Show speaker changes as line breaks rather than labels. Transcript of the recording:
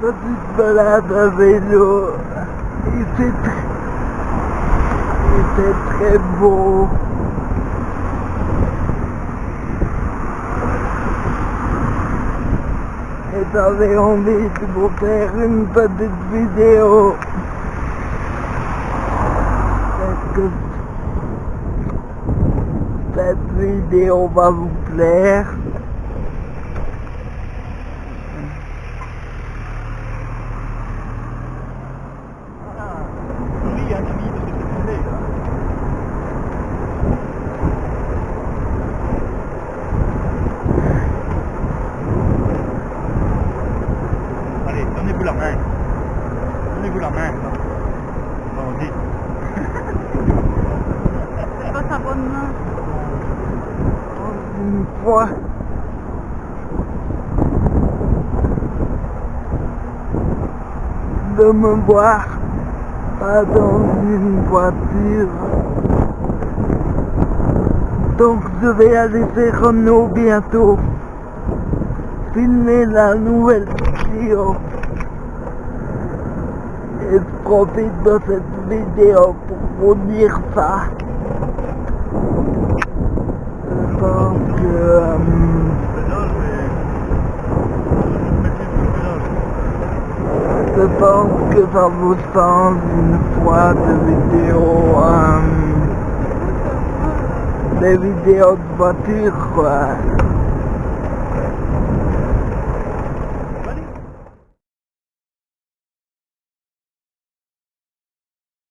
petite balade à vélo. Et c'est très, c'est très beau. Et j'avais envie de vous faire une petite vidéo. Est-ce que cette vidéo va vous plaire
un ami de cette tournée, là. Allez, donnez-vous la main. Donnez-vous la main. là. Bon, dites.
C'est pas sa bonne main.
une fois de me voir pas dans une voiture. Donc je vais aller chez Renault bientôt. Filmer la nouvelle vidéo. Et je profite de cette vidéo pour vous dire ça. je pense que ça vous sens, une fois des vidéos, euh, des vidéos de voiture, quoi.